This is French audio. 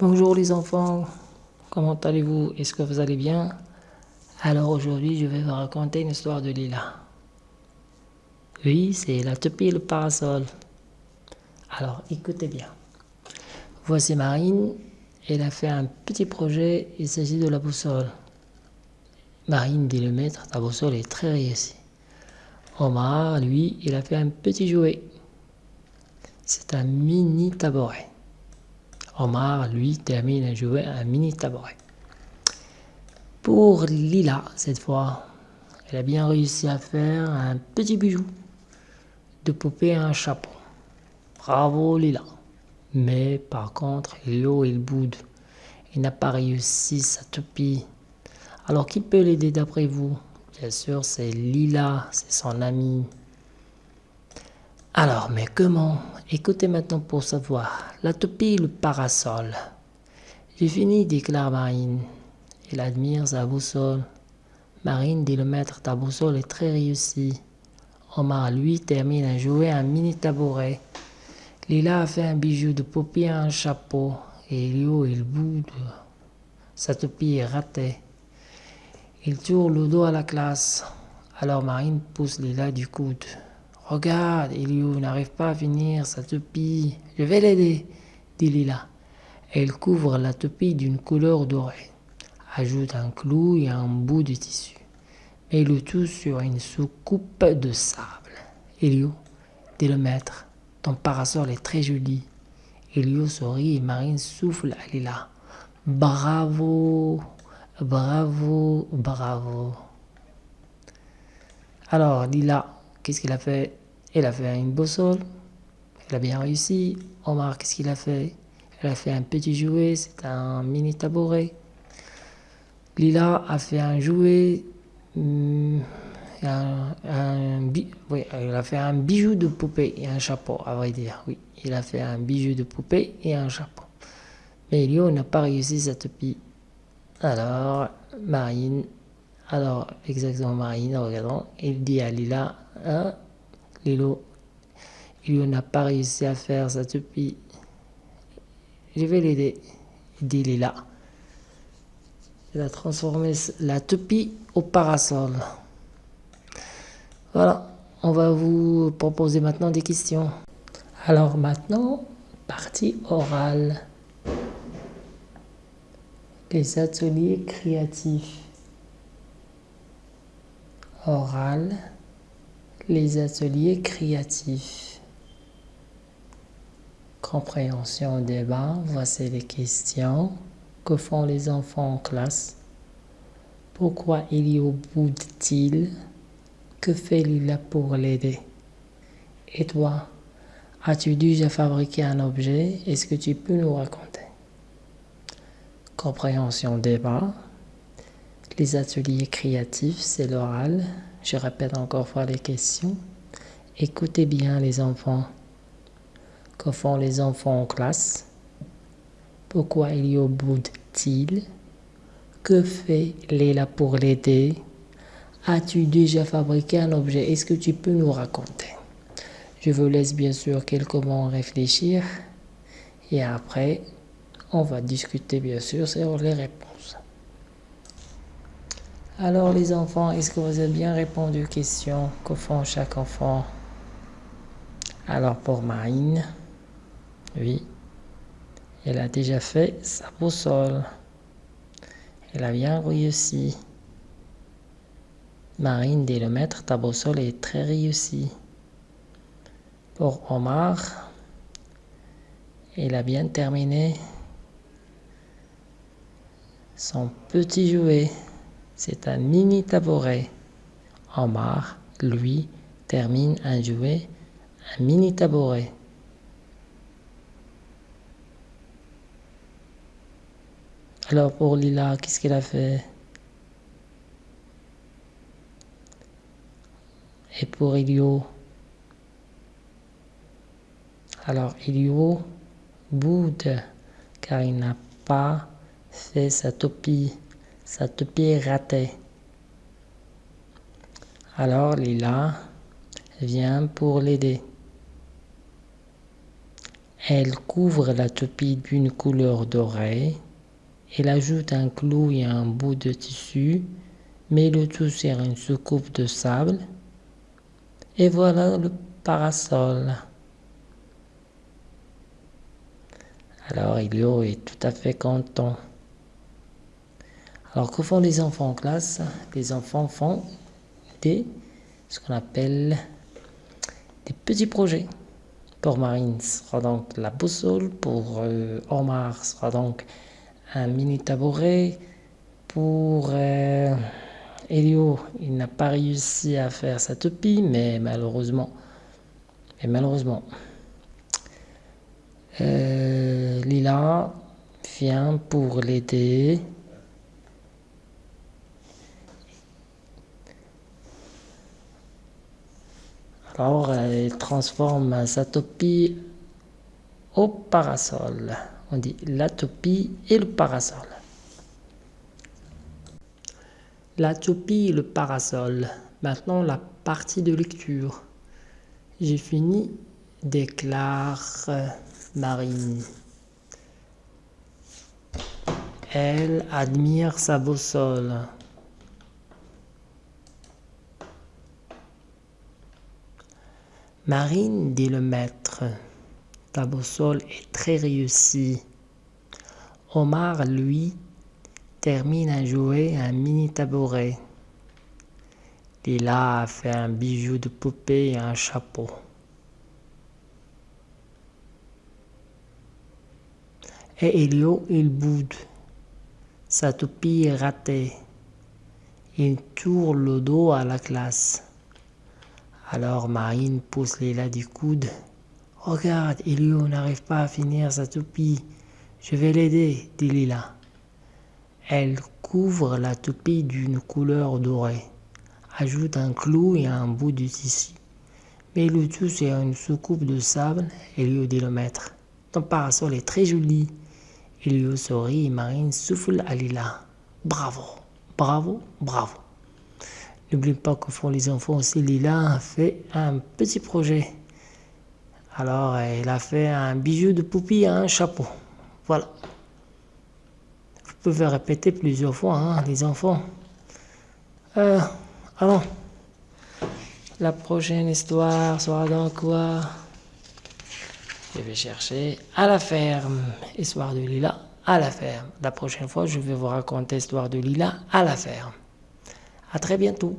Bonjour les enfants, comment allez-vous? Est-ce que vous allez bien? Alors aujourd'hui je vais vous raconter une histoire de Lila. Oui, c'est la toupie parasol. Alors écoutez bien. Voici Marine, elle a fait un petit projet, il s'agit de la boussole. Marine dit le maître, ta boussole est très réussie. Omar, lui, il a fait un petit jouet. C'est un mini tabouret. Omar, lui, termine à jouer un mini tabouret. Pour Lila, cette fois, elle a bien réussi à faire un petit bijou de poupée et un chapeau. Bravo Lila. Mais par contre, Léo, il boude. Il n'a pas réussi sa toupie. Alors qui peut l'aider d'après vous? Bien sûr, c'est Lila, c'est son ami. Alors, mais comment Écoutez maintenant pour savoir. La toupie, le parasol. J'ai fini, déclare Marine. Il admire sa boussole. Marine dit le maître, ta boussole est très réussie. Omar, lui, termine à jouer un mini tabouret. Lila a fait un bijou de poupée un chapeau. Et Elio, il boude. Sa toupie est ratée. Il tourne le dos à la classe. Alors Marine pousse Lila du coude. Regarde, Elio n'arrive pas à finir sa toupie. Je vais l'aider, dit Lila. Elle couvre la toupie d'une couleur dorée, ajoute un clou et un bout de tissu, met le tout sur une soucoupe de sable. Elio, dit le maître, ton parasol est très joli. Elio sourit et Marine souffle à Lila. Bravo, bravo, bravo. Alors, Lila, qu'est-ce qu'il a fait? Elle a fait une boussole. Elle a bien réussi. Omar, qu'est-ce qu'il a fait? Elle a fait un petit jouet, c'est un mini tabouret. Lila a fait un jouet, hmm, un, oui, elle a fait un bijou de poupée et un chapeau, à vrai dire. Oui, il a fait un bijou de poupée et un chapeau. Mais Lio n'a pas réussi cette toupie. Alors, Marine, alors exactement Marine, regardons, il dit à Lila, hein, Lilo, il n'a pas réussi à faire sa toupie. Je vais l'aider, dit Lila. Il a transformé la toupie au parasol. Voilà, on va vous proposer maintenant des questions. Alors maintenant, partie orale. Les ateliers créatifs. Oral les ateliers créatifs. Compréhension débat, voici les questions. Que font les enfants en classe Pourquoi il y au bout il Que fait Lila pour l'aider? Et toi, as-tu déjà fabriqué un objet? Est-ce que tu peux nous raconter? Compréhension débat. Les ateliers créatifs, c'est l'oral. Je répète encore fois les questions. Écoutez bien les enfants. Que font les enfants en classe? Pourquoi il y a de Que fait Léla pour l'aider? As-tu déjà fabriqué un objet? Est-ce que tu peux nous raconter? Je vous laisse bien sûr quelques moments réfléchir et après, on va discuter bien sûr sur les réponses. Alors les enfants, est-ce que vous avez bien répondu aux questions que font chaque enfant? Alors pour Marine, oui, elle a déjà fait sa boussole. Elle a bien réussi. Marine dit le maître, ta boussole est très réussie. Pour Omar, il a bien terminé son petit jouet. C'est un mini tabouret. Omar, lui, termine un jouet, un mini tabouret. Alors pour Lila, qu'est-ce qu'elle a fait? Et pour Elio? Alors Elio boude car il n'a pas fait sa toupie sa toupie est ratée. Alors Lila vient pour l'aider. Elle couvre la toupie d'une couleur dorée. Elle ajoute un clou et un bout de tissu, met le tout sur une soucoupe de sable. Et voilà le parasol. Alors Elio est tout à fait content. Alors que font les enfants en classe? Les enfants font des, ce qu'on appelle des petits projets. Pour Marine, sera donc la boussole. Pour euh, Omar, ce sera donc un mini tabouret. Pour euh, Elio, il n'a pas réussi à faire sa toupie, mais malheureusement, mais malheureusement, euh, Lila vient pour l'aider. Alors, elle transforme sa toupie au parasol. On dit la toupie et le parasol. La toupie et le parasol. Maintenant, la partie de lecture. J'ai fini, déclare Marine. Elle admire sa boussole. Marine, dit le maître, ta boussole est très réussie. Omar, lui, termine à jouer un mini tabouret. Lila a fait un bijou de poupée et un chapeau. Et Elio, il boude. Sa toupie est ratée. Il tourne le dos à la classe. Alors Marine pousse Lila du coude. Regarde, Elio n'arrive pas à finir sa toupie. Je vais l'aider, dit Lila. Elle couvre la toupie d'une couleur dorée, ajoute un clou et un bout de tissu. Mais le tout sur une soucoupe de sable, Elio dit le maître. Ton parasol est très joli. Elio sourit et Marine souffle à Lila. Bravo, bravo, bravo. N'oublie pas que font les enfants aussi. Lila a fait un petit projet. Alors, elle a fait un bijou de poupie à un chapeau. Voilà. Vous pouvez répéter plusieurs fois, hein, les enfants. Euh, alors, la prochaine histoire sera dans quoi? Je vais chercher à la ferme. Histoire de Lila à la ferme. La prochaine fois, je vais vous raconter l'histoire de Lila à la ferme. À très bientôt.